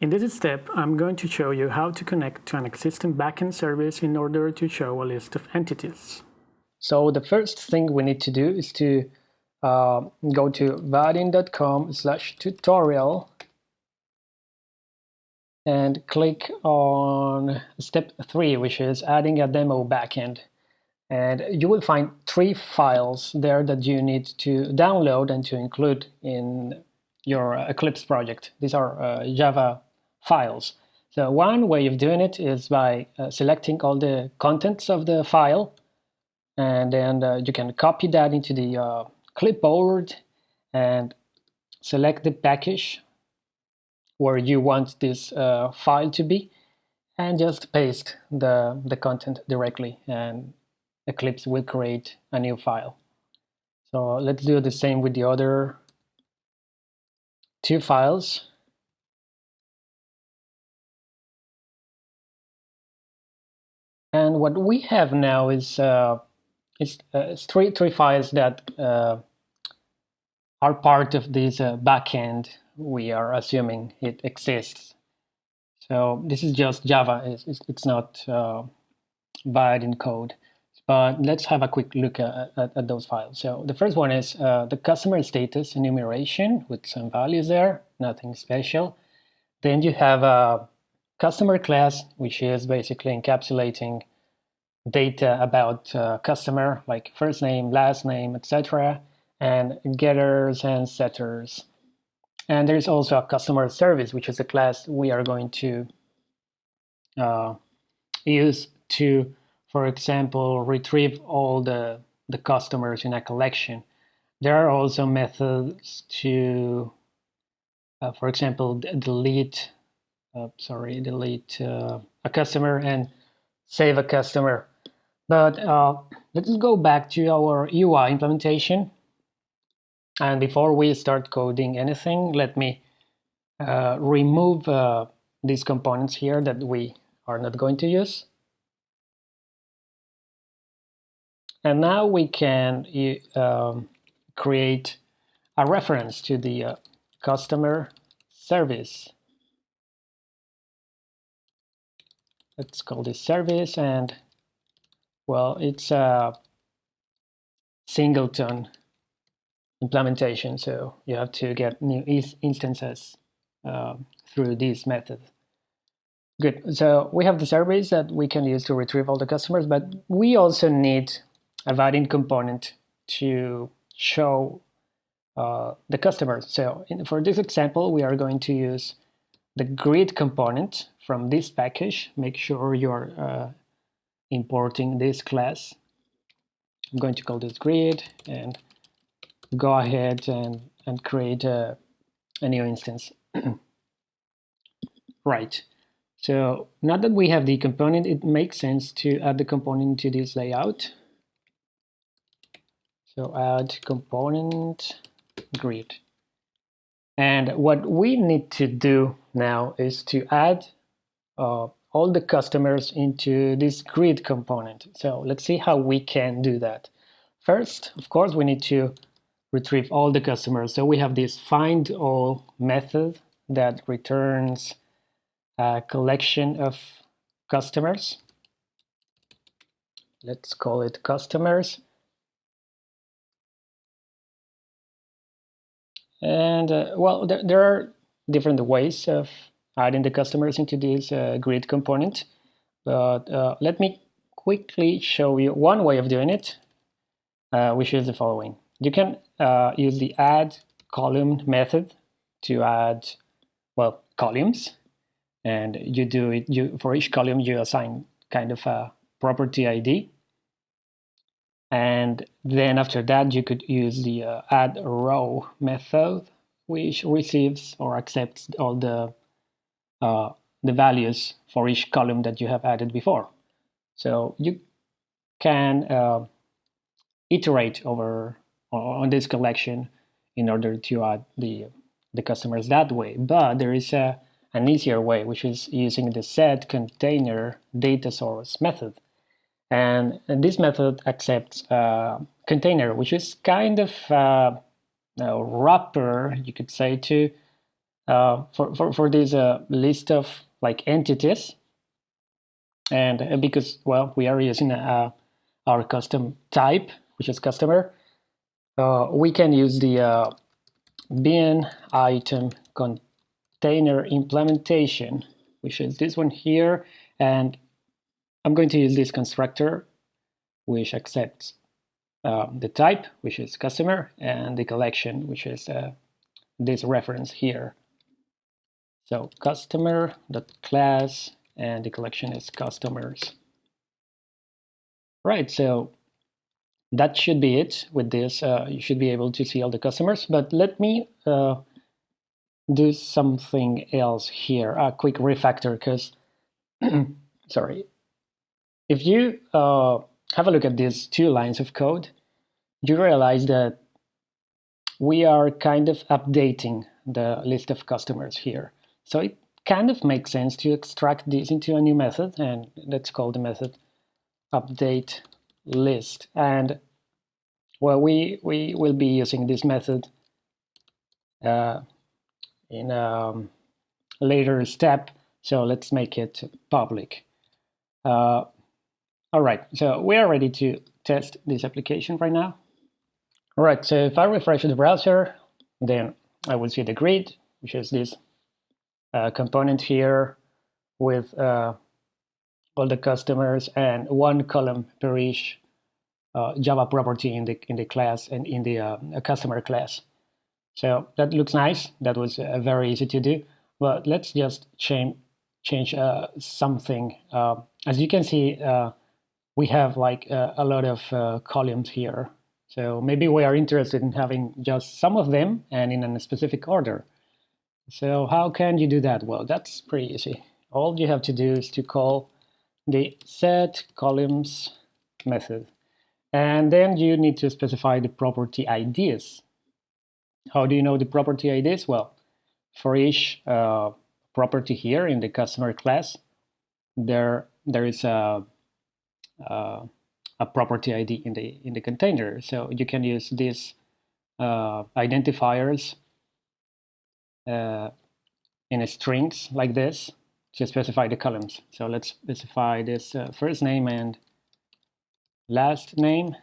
In this step, I'm going to show you how to connect to an existing backend service in order to show a list of entities. So the first thing we need to do is to uh, go to vaadin.com slash tutorial and click on step three, which is adding a demo backend. And you will find three files there that you need to download and to include in your Eclipse project. These are uh, Java files. So one way of doing it is by uh, selecting all the contents of the file and then uh, you can copy that into the uh, clipboard and select the package where you want this uh, file to be and just paste the, the content directly and Eclipse will create a new file. So let's do the same with the other two files. And what we have now is, uh, is uh, three, three files that uh, are part of this uh, backend. We are assuming it exists. So this is just Java. It's, it's not uh, Vaadin code. But let's have a quick look at, at, at those files. So the first one is uh, the customer status enumeration with some values there, nothing special. Then you have a customer class, which is basically encapsulating data about uh, customer, like first name, last name, etc., and getters and setters. And there's also a customer service, which is a class we are going to uh, use to for example, retrieve all the, the customers in a collection. There are also methods to, uh, for example, delete, uh, sorry, delete uh, a customer and save a customer. But uh, let's go back to our UI implementation. And before we start coding anything, let me uh, remove uh, these components here that we are not going to use. And now we can um, create a reference to the uh, customer service. Let's call this service and well, it's a singleton implementation, so you have to get new instances uh, through this method. Good, so we have the service that we can use to retrieve all the customers, but we also need a Vaadin component to show uh, the customers. So in, for this example, we are going to use the grid component from this package. Make sure you're uh, importing this class. I'm going to call this grid and go ahead and, and create a, a new instance. right. So now that we have the component, it makes sense to add the component to this layout. So add component grid. And what we need to do now is to add uh, all the customers into this grid component. So let's see how we can do that. First, of course, we need to retrieve all the customers. So we have this find all method that returns a collection of customers. Let's call it customers. And uh, well, there, there, are different ways of adding the customers into this uh, grid component. But uh, let me quickly show you one way of doing it, uh, which is the following. You can use the add column method to add, well, columns. And you do it, you for each column, you assign kind of a property ID and then after that, you could use the uh, add row method, which receives or accepts all the uh, the values for each column that you have added before. So you can uh, iterate over on this collection in order to add the the customers that way. But there is a an easier way, which is using the set container data source method. And, this method accepts a container, which is kind of uh, a wrapper, you could say, to uh, for, for, for this uh, list of like entities. And uh, because, well, we are using uh, our custom type, which is customer, uh, we can use the bean item container implementation, which is this one here. And I'm going to use this constructor, which accepts the type, which is customer, and the collection, which is this reference here. So customer class, and the collection is customers. Right, so that should be it with this. Uh, you should be able to see all the customers, but let me uh, do something else here, a quick refactor, because, sorry, if you uh, have a look at these two lines of code, you realize that we are kind of updating the list of customers here. So it kind of makes sense to extract this into a new method, and let's call the method update list. And well, we, we will be using this method uh, in a later step. So let's make it public. Uh, all right, so we are ready to test this application right now. All right, so if I refresh the browser, then I will see the grid, which is this uh, component here with uh, all the customers and one column per each uh, Java property in the in the class and in the uh, customer class. So that looks nice. That was uh, very easy to do. But let's just change change uh, something. As you can see, we have like a lot of columns here. So maybe we are interested in having just some of them and in a specific order. So how can you do that? Well, that's pretty easy. All you have to do is to call the set columns method. And then you need to specify the property IDs. How do you know the property IDs? Well, for each uh, property here in the customer class, there there is a, a, a property ID in the in the container. So you can use these uh, identifiers uh, in strings like this to specify the columns. So let's specify this uh, first name and last name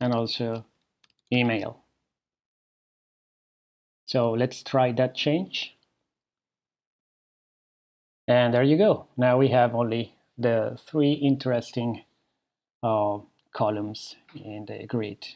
and also email. So let's try that change. And there you go. Now we have only the three interesting uh, columns in the grid.